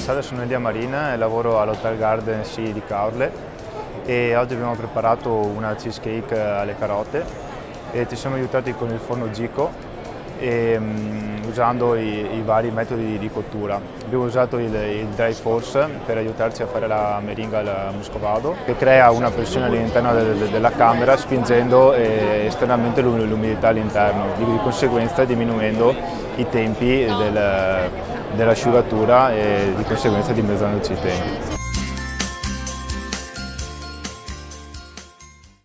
salve, sono Elia Marina e lavoro all'Hotel Garden Sea di Caorle e oggi abbiamo preparato una cheesecake alle carote e ci siamo aiutati con il forno Gico e, um, usando i, i, vari metodi di cottura. Abbiamo usato il, il, dry force per aiutarci a fare la meringa al muscovado che crea una pressione all'interno del, della camera spingendo eh, esternamente l'umidità all'interno, di conseguenza diminuendo i tempi del, dell'asciugatura e di conseguenza dimezzandoci i tempi.